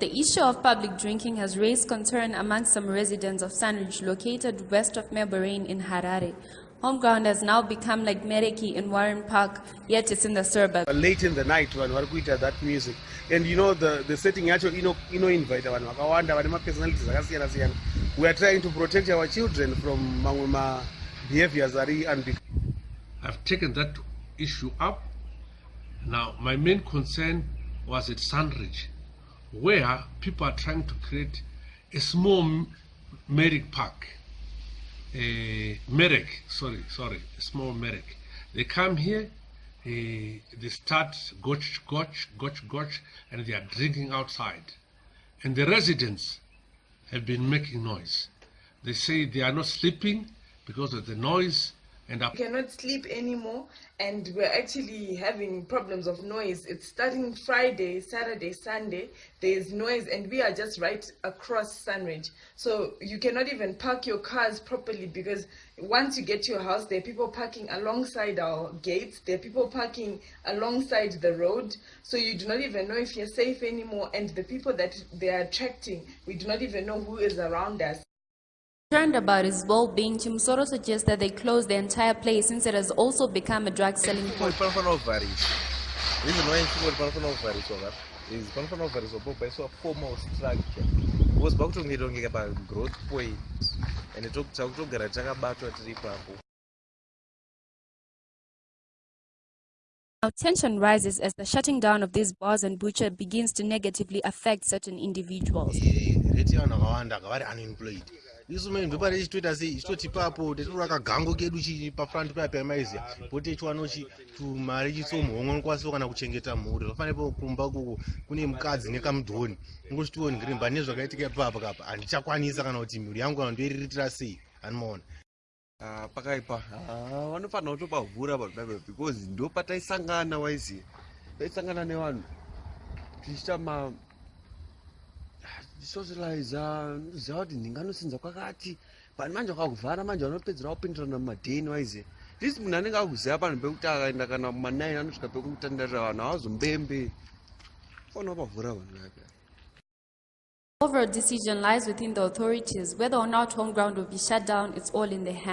The issue of public drinking has raised concern among some residents of Sunridge located west of Melbourne in Harare. Homeground has now become like Mereki in Warren Park, yet it's in the suburb. Uh, late in the night vanhu vari kuita that music and you know the, the setting yacho ino- inoinvita vanhu vakawanda vane mapersonalities akasiyana siyana we are trying to protect our children from mamwe mabehaviors ari unbe I've taken that issue up. Now, my main concern was at Sunridge, where people are trying to create a small Mereki Park. A Mereki, sorry, sorry, a small Mereki. They come here, eh, they start gotch, gotch, gotch, gotch, and they are drinking outside. And the residents have been making noise. They say they are not sleeping because of the noise and We cannot sleep anymore and we're actually having problems of noise. It's starting friday saturday sunday. There's noise and we are just right across sunridge. So you cannot even park your cars properly because once you get to your house there are people parking alongside our gates. There are people parking alongside the road. So you do not even know if you're safe anymore. And the people that they are attracting we do not even know who is around us Concerned about his well-being, Chimsoro suggests that they close the entire place since it has also become a drug selling Mfumo point. reason why mfumo panofanira kuvhariswa is panofanira kuvhariswa popaiswa formal structure because pakutongeta kungeka pagrowth point and takutogara takabatwa tiri ipapo Now tension rises as the shutting down of these bars and butcher begins to negatively affect certain individuals. isu maimve pari ichitoita sei ichitoti papo tatora kagango kedu chii pafranti paya paimaiziya poti ichiwanochi tumari chitsomhomwe nokwanisa kana kuchengeta mhuri zvafanipo kumba kuko kune mukadzi nekamudhoni ngochitiwo ndiri mbane zvakaitika ipapa kapa. Handichakwanisa kana kuti mhuri yangu kana ndoiriritira sei. Hanimaona ah, pakaipa. Ah, Vanofanira kutopavhura vanhu vaiva because ndopataisangana waiziya. Taisangana nevanhu. Tichiita kuti ndinganosinza kwakati manje manje vanopedzera mumadheni munhu anenge akuziva panhu pekuti akaenda kana kumanaini anosvika pekutandarira vanhu havazombembe vanhu vake Overall decision lies within the authorities. Whether or not home ground will be shut down, it's all in their hands.